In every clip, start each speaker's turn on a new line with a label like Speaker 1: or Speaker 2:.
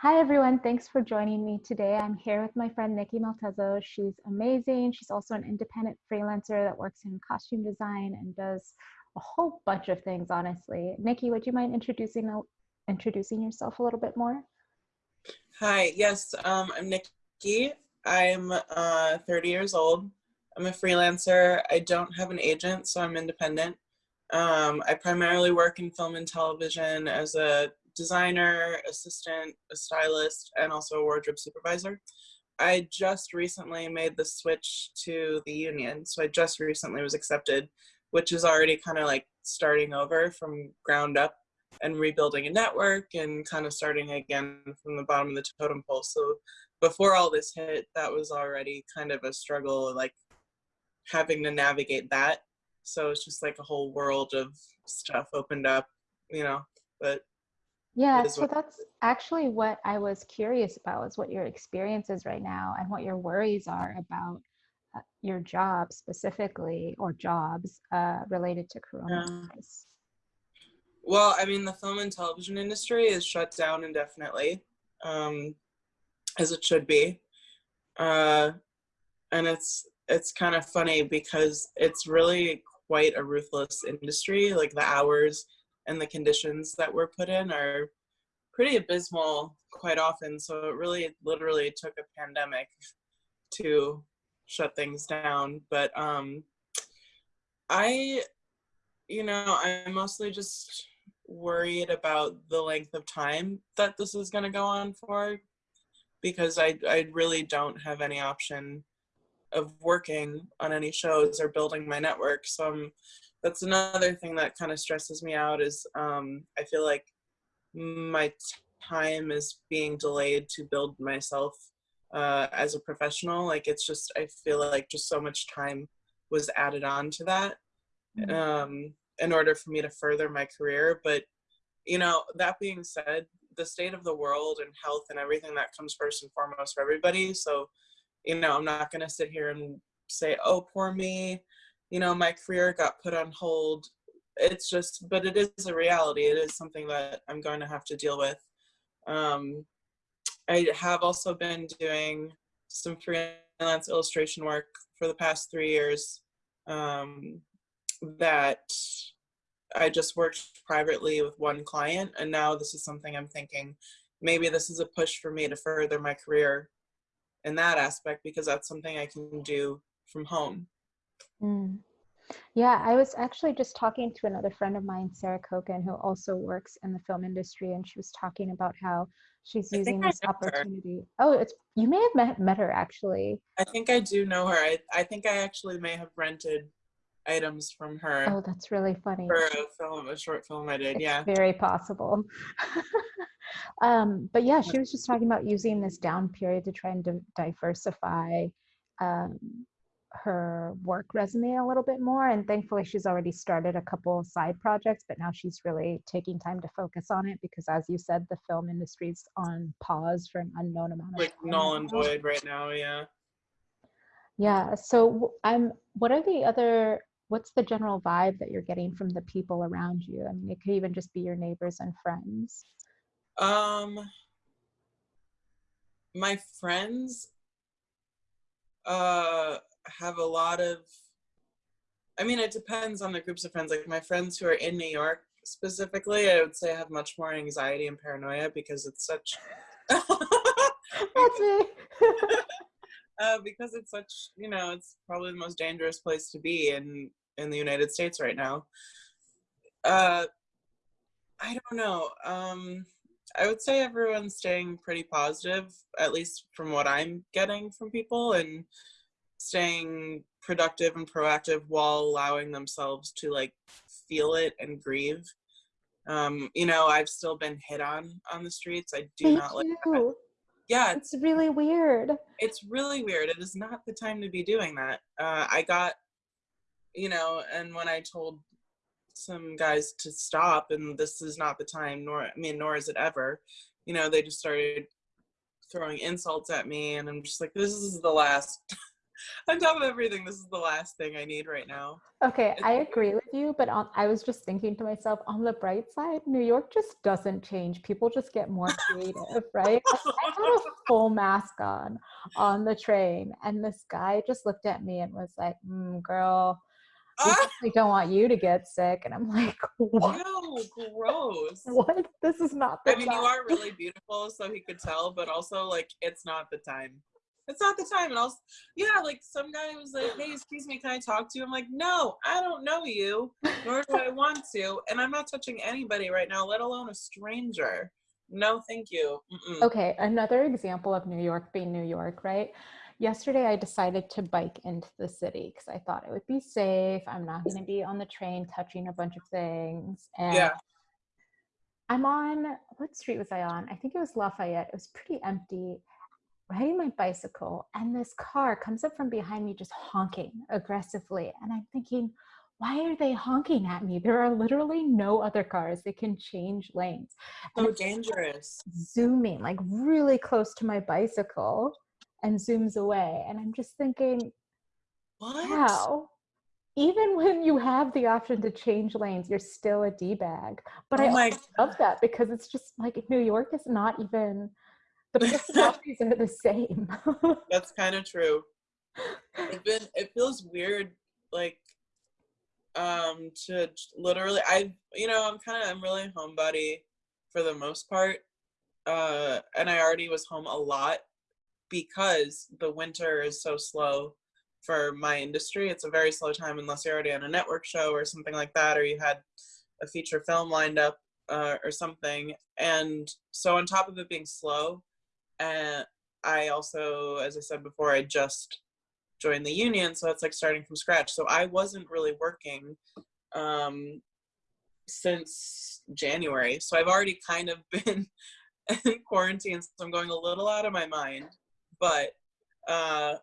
Speaker 1: Hi, everyone. Thanks for joining me today. I'm here with my friend Nikki Maltezo. She's amazing. She's also an independent freelancer that works in costume design and does a whole bunch of things, honestly. Nikki, would you mind introducing, introducing yourself a little bit more?
Speaker 2: Hi, yes, um, I'm Nikki. I'm uh, 30 years old. I'm a freelancer. I don't have an agent, so I'm independent. Um, I primarily work in film and television as a designer, assistant, a stylist, and also a wardrobe supervisor. I just recently made the switch to the union. So I just recently was accepted, which is already kind of like starting over from ground up and rebuilding a network and kind of starting again from the bottom of the totem pole. So before all this hit, that was already kind of a struggle, like having to navigate that. So it's just like a whole world of stuff opened up, you know, but
Speaker 1: yeah, so that's actually what I was curious about is what your experience is right now and what your worries are about uh, your job specifically or jobs uh, related to coronavirus. Yeah.
Speaker 2: Well, I mean, the film and television industry is shut down indefinitely, um, as it should be. Uh, and it's it's kind of funny because it's really quite a ruthless industry. Like the hours and the conditions that were put in are pretty abysmal quite often. So it really literally took a pandemic to shut things down. But um, I, you know, I'm mostly just worried about the length of time that this is going to go on for because I, I really don't have any option of working on any shows or building my network. So I'm that's another thing that kind of stresses me out is um, I feel like my time is being delayed to build myself uh, as a professional. Like it's just, I feel like just so much time was added on to that mm-hmm. um, in order for me to further my career. But, you know, that being said, the state of the world and health and everything that comes first and foremost for everybody. So, you know, I'm not going to sit here and say, oh, poor me you know, my career got put on hold. It's just, but it is a reality. It is something that I'm going to have to deal with. Um, I have also been doing some freelance illustration work for the past three years um, that I just worked privately with one client. And now this is something I'm thinking, maybe this is a push for me to further my career in that aspect because that's something I can do from home.
Speaker 1: Mm. Yeah, I was actually just talking to another friend of mine, Sarah Koken, who also works in the film industry, and she was talking about how she's using this opportunity. Her. Oh, it's you may have met, met her actually.
Speaker 2: I think I do know her. I, I think I actually may have rented items from her.
Speaker 1: Oh, that's really funny.
Speaker 2: For a film, a short film I did.
Speaker 1: It's
Speaker 2: yeah,
Speaker 1: very possible. um, but yeah, she was just talking about using this down period to try and diversify um, her work resume a little bit more and thankfully she's already started a couple side projects but now she's really taking time to focus on it because as you said the film industry's on pause for an unknown amount of
Speaker 2: like null and void right now yeah.
Speaker 1: Yeah so i'm what are the other what's the general vibe that you're getting from the people around you? I mean it could even just be your neighbors and friends.
Speaker 2: Um my friends uh have a lot of I mean, it depends on the groups of friends. Like my friends who are in New York specifically, I would say I have much more anxiety and paranoia because it's such.
Speaker 1: That's me.
Speaker 2: uh, because it's such, you know, it's probably the most dangerous place to be in in the United States right now. Uh, I don't know. Um, I would say everyone's staying pretty positive, at least from what I'm getting from people, and staying productive and proactive while allowing themselves to like feel it and grieve. Um, you know, I've still been hit on on the streets. I do
Speaker 1: Thank
Speaker 2: not
Speaker 1: like that. Yeah, it's, it's, really weird.
Speaker 2: It's really weird. It is not the time to be doing that. Uh, I got, you know, and when I told some guys to stop, and this is not the time, nor I mean, nor is it ever. You know, they just started throwing insults at me, and I'm just like, this is the last on top of everything, this is the last thing I need right now.
Speaker 1: Okay, I agree with you, but on, I was just thinking to myself, on the bright side, New York just doesn't change. People just get more creative, right? I had a full mask on on the train, and this guy just looked at me and was like, mm, "Girl, we definitely don't want you to get sick." And I'm like, "What?
Speaker 2: gross.
Speaker 1: What? This is not the time.
Speaker 2: I mean, you are really beautiful, so he could tell, but also like it's not the time. It's not the time. And also, yeah, like some guy was like, "Hey, excuse me, can I talk to you?" I'm like, "No, I don't know you, nor do I want to, and I'm not touching anybody right now, let alone a stranger. No, thank you." Mm-mm.
Speaker 1: Okay, another example of New York being New York, right? Yesterday, I decided to bike into the city because I thought it would be safe. I'm not going to be on the train touching a bunch of things. And
Speaker 2: Yeah.
Speaker 1: I'm on, what street was I on? I think it was Lafayette. It was pretty empty, riding my bicycle. And this car comes up from behind me, just honking aggressively. And I'm thinking, why are they honking at me? There are literally no other cars. They can change lanes. And
Speaker 2: So
Speaker 1: it's
Speaker 2: dangerous.
Speaker 1: zooming like really close to my bicycle and zooms away. And I'm just thinking,
Speaker 2: What?
Speaker 1: wow, even when you have the option to change lanes, you're still a D bag. But I
Speaker 2: Oh
Speaker 1: also love that because it's just like New York is not even, the personalities are the same.
Speaker 2: That's kind of true. It's been it feels weird like um to literally I you know, I'm kind of I'm really homebody for the most part. Uh and I already was home a lot because the winter is so slow for my industry. It's a very slow time unless you're already on a network show or something like that or you had a feature film lined up uh, or something. And so on top of it being slow, and I also, as I said before, I just joined the union, so it's like starting from scratch. So I wasn't really working um, since January. So I've already kind of been in quarantine, so I'm going a little out of my mind. But uh,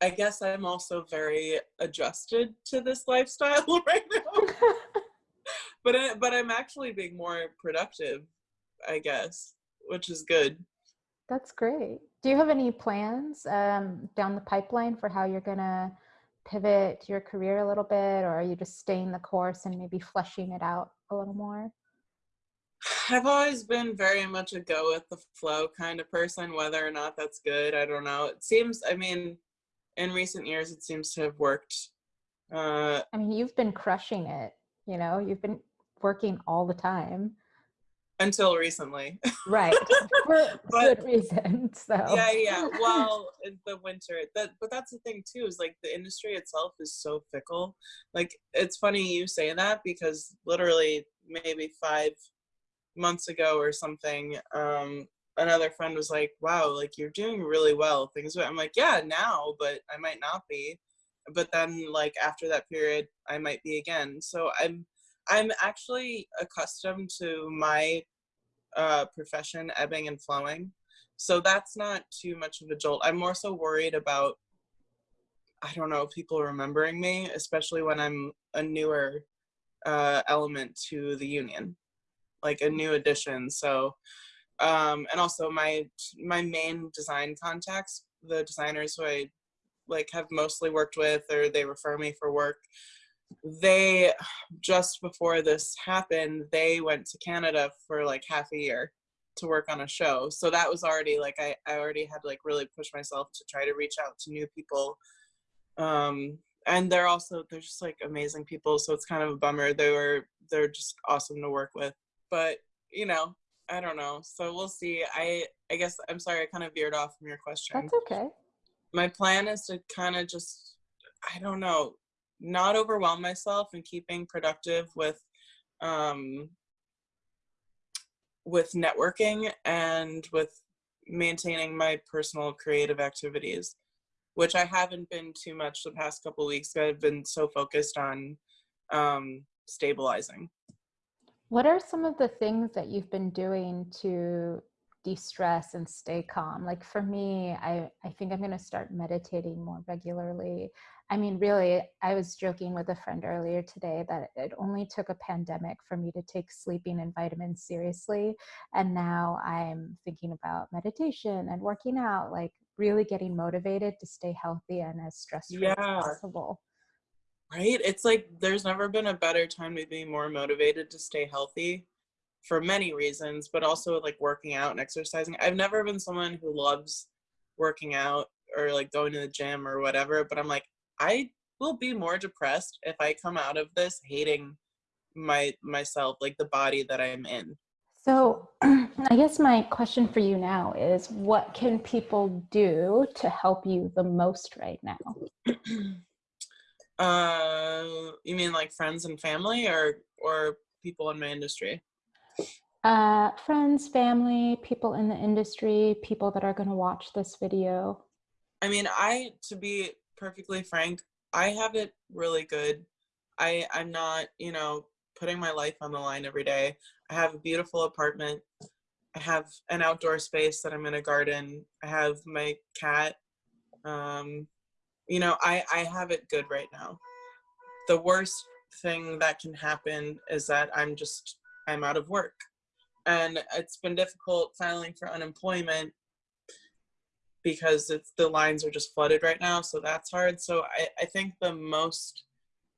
Speaker 2: I guess I'm also very adjusted to this lifestyle right now. but I, but I'm actually being more productive, I guess, which is good.
Speaker 1: That's great. Do you have any plans um, down the pipeline for how you're going to pivot your career a little bit, or are you just staying the course and maybe fleshing it out a little more?
Speaker 2: I've always been very much a go with the flow kind of person, whether or not that's good, I don't know. It seems, I mean, in recent years, it seems to have worked. Uh,
Speaker 1: I mean, you've been crushing it, you know, you've been working all the time.
Speaker 2: Until recently.
Speaker 1: Right. For
Speaker 2: But-
Speaker 1: good reason. So,
Speaker 2: yeah, yeah. Well, in the winter, that but that's the thing too is like the industry itself is so fickle. Like it's funny you say that because literally maybe five months ago or something, um, another friend was like, "Wow, like you're doing really well." Things. I'm like, "Yeah, now, but I might not be." But then, like after that period, I might be again. So I'm I'm actually accustomed to my uh, profession ebbing and flowing. So that's not too much of a jolt. I'm more so worried about, I don't know, people remembering me, especially when I'm a newer uh, element to the union, like a new addition. So, um, and also my my main design contacts, the designers who I like have mostly worked with, or they refer me for work. They just before this happened, they went to Canada for like half a year to work on a show. So that was already like I, I already had like really pushed myself to try to reach out to new people. Um and they're also they're just like amazing people. So it's kind of a bummer. They were they're just awesome to work with. But you know, I don't know. So we'll see. I I guess I'm sorry I kind of veered off from your question
Speaker 1: that's okay.
Speaker 2: my plan is to kind of just i don't know not overwhelm myself and keeping productive with um with networking and with maintaining my personal creative activities which i haven't been too much the past couple weeks i've been so focused on um stabilizing
Speaker 1: What are some of the things that you've been doing to de-stress and stay calm? Like for me, I, I think I'm going to start meditating more regularly. I mean, really, I was joking with a friend earlier today that it only took a pandemic for me to take sleeping and vitamins seriously. And now I'm thinking about meditation and working out like really getting motivated to stay healthy and as stress free
Speaker 2: Yeah.
Speaker 1: as possible.
Speaker 2: Right? It's like there's never been a better time to be more motivated to stay healthy for many reasons, but also like working out and exercising. I've never been someone who loves working out or like going to the gym or whatever, but I'm like, I will be more depressed if I come out of this hating my myself, like the body that I'm in.
Speaker 1: So, I guess my question for you now is what can people do to help you the most right now?
Speaker 2: uh you mean like friends and family or or people in my industry?
Speaker 1: Uh, friends, family, people in the industry, people that are going to watch this video.
Speaker 2: I mean, I to be perfectly frank, I have it really good. I I'm not, you know, putting my life on the line every day. I have a beautiful apartment. I have an outdoor space that I'm in a garden. I have my cat. Um, you know, I I have it good right now. The worst thing that can happen is that I'm just I'm out of work. And it's been difficult filing for unemployment because it's the lines are just flooded right now so that's hard. So I, I think the most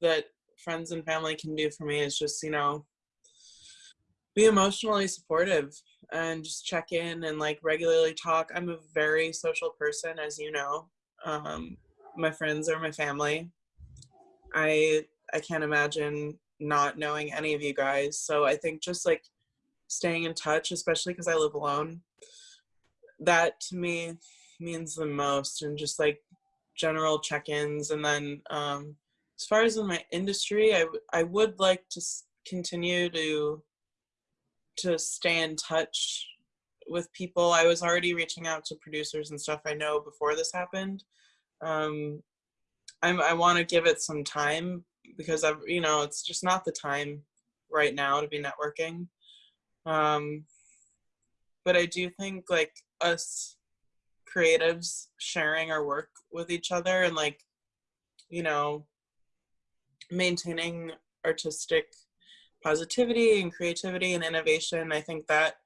Speaker 2: that friends and family can do for me is just you know be emotionally supportive and just check in and like regularly talk. I'm a very social person as you know. Um, my friends are my family. I i can't imagine not knowing any of you guys. So i think just like staying in touch especially because i live alone that to me means the most and just like general check-ins. And then um as far as in my industry i i would like to continue to to stay in touch with people. I was already reaching out to producers and stuff i know before this happened. Um i'm i want to give it some time because i've you know it's just not the time right now to be networking. Um but i do think like us creatives sharing our work with each other and like you know maintaining artistic positivity and creativity and innovation i think that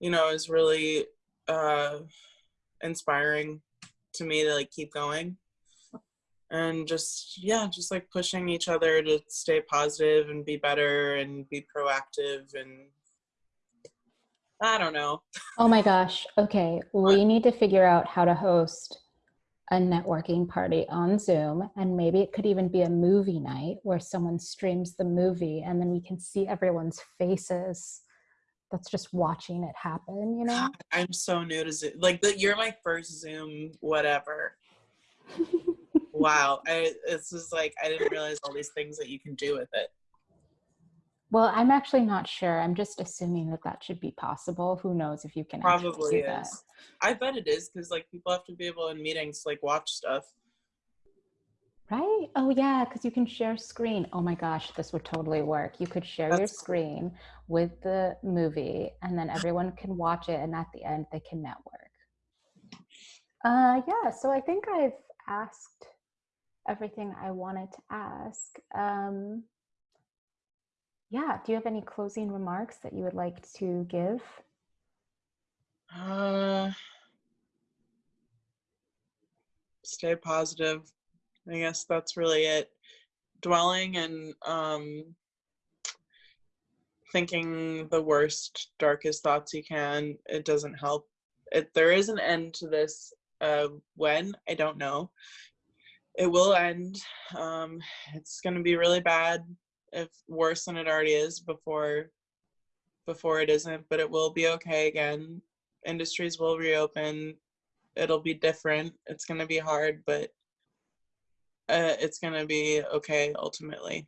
Speaker 2: you know is really uh inspiring to me to like keep going. And just yeah just like pushing each other to stay positive and be better and be proactive and i don't know
Speaker 1: Oh my gosh. Okay. We need to figure out how to host a networking party on Zoom. And maybe it could even be a movie night where someone streams the movie and then we can see everyone's faces that's just watching it happen, you know?
Speaker 2: God, I'm so new to Zoom. Like the, you're my first Zoom whatever. wow, I it's just like I didn't realize all these things that you can do with it.
Speaker 1: Well, I'm actually not sure. I'm just assuming that that should be possible. Who knows if you can
Speaker 2: Probably
Speaker 1: do that.
Speaker 2: is. I bet it is because like people have to be able in meetings to like watch stuff.
Speaker 1: Right? Oh, yeah, because you can share screen. Oh my gosh, this would totally work. You could share your
Speaker 2: That's-
Speaker 1: screen with the movie, and then everyone can watch it, and at the end, they can network. Uh, yeah, so I think I've asked everything I wanted to ask. Um, yeah, do you have any closing remarks that you would like to give?
Speaker 2: Uh, stay positive. I guess that's really it. Dwelling and um, thinking the worst, darkest thoughts you can, it doesn't help. It, there is an end to this. Uh, when? I don't know. It will end. Um, it's going to be really bad, if worse than it already is before before it isn't, but it will be okay again. Industries will reopen. It'll be different. It's going to be hard, but uh, it's going to be okay ultimately.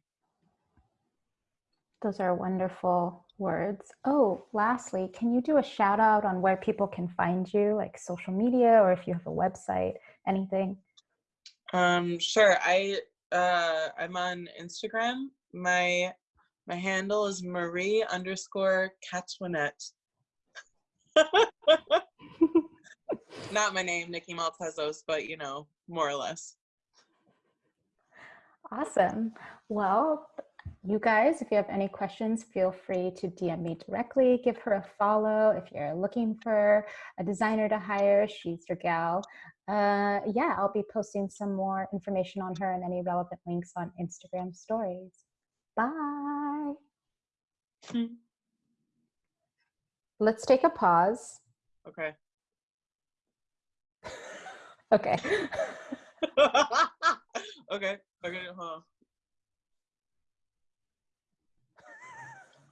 Speaker 1: Those are wonderful words. Oh, lastly, can you do a shout out on where people can find you, like social media, or if you have a website, anything?
Speaker 2: Um, sure. I uh, I'm on Instagram. My my handle is Marie underscore Catwinette. Not my name, Nikki Maltezos, but you know, more or less.
Speaker 1: Awesome. Well, you guys, if you have any questions, feel free to DM me directly. Give her a follow. If you're looking for a designer to hire, she's your gal. Uh, yeah, I'll be posting some more information on her and any relevant links on Instagram stories. Bye.
Speaker 2: Hmm.
Speaker 1: Let's take a pause.
Speaker 2: Okay.
Speaker 1: Okay.
Speaker 2: okay. Okay. Huh.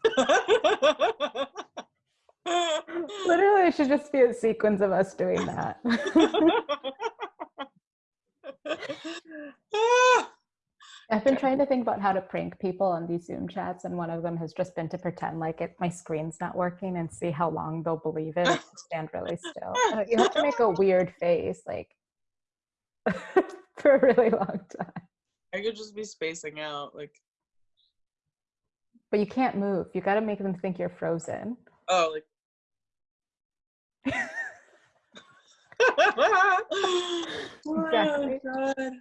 Speaker 1: Literally, it should just be a sequence of us doing that. I've been trying to think about how to prank people on these Zoom chats, and one of them has just been to pretend like it my screen's not working and see how long they'll believe it. if Stand really still. You have to make a weird face, like for a really long time.
Speaker 2: I could just be spacing out, like,
Speaker 1: But you can't move. You got to make them think you're frozen.
Speaker 2: oh, like.
Speaker 1: Exactly.
Speaker 2: Oh, God.